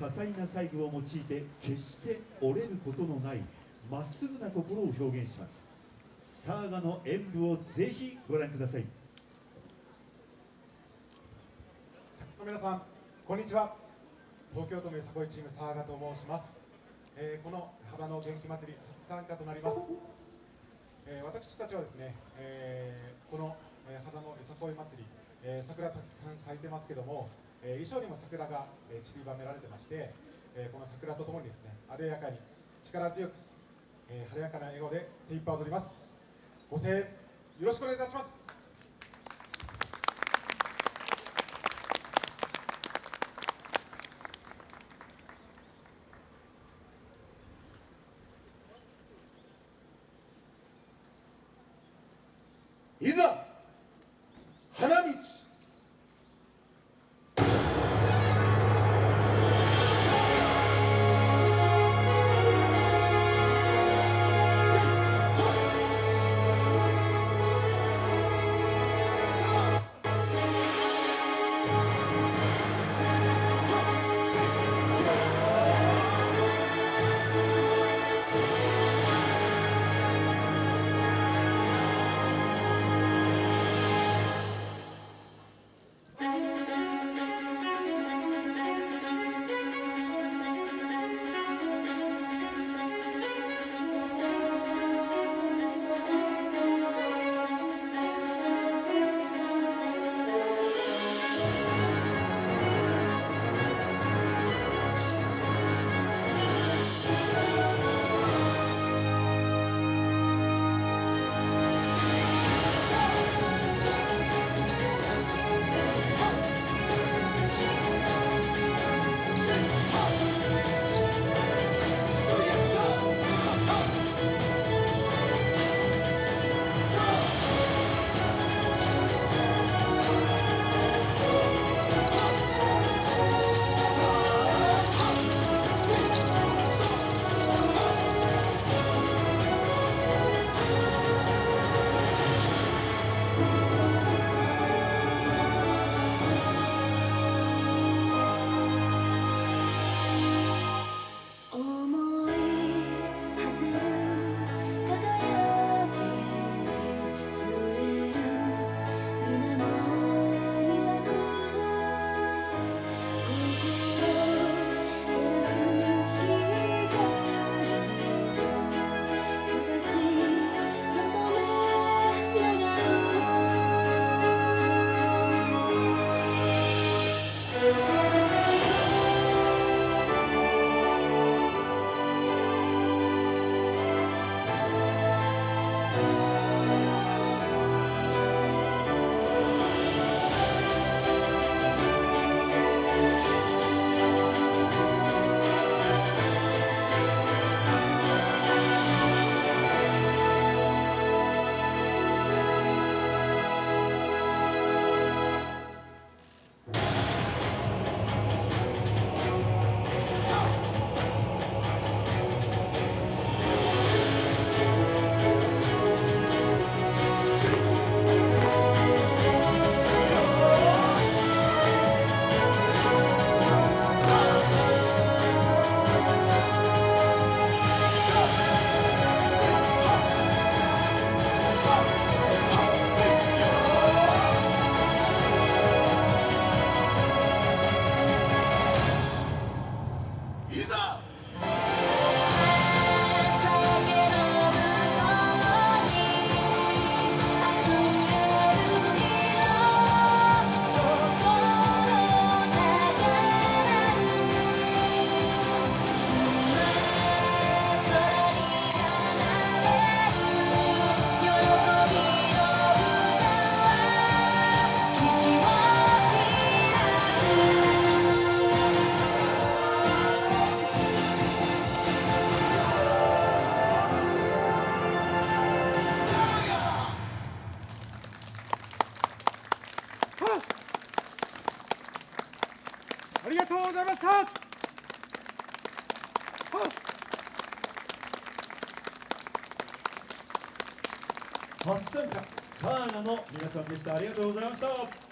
多彩な細部を用いて決して折れることのないまっすぐな心を表現します。サーガの演舞をぜひご覧ください。皆さんこんにちは。東京都のよさこいチームサーガと申します、えー、この幅の元気祭り初参加となります、えー、私たちはですね、えー、この、えー、肌のよさこい祭り、えー、桜たくさん咲いてますけども、えー、衣装にも桜が、えー、散りばめられてまして、えー、この桜とともにですねあでやかに力強く、えー、晴れやかな笑顔で精一杯踊ります。ご声援よろしくお願いいたします。いざ花道。とうございました。初参加サーガの皆さんでした。ありがとうございました。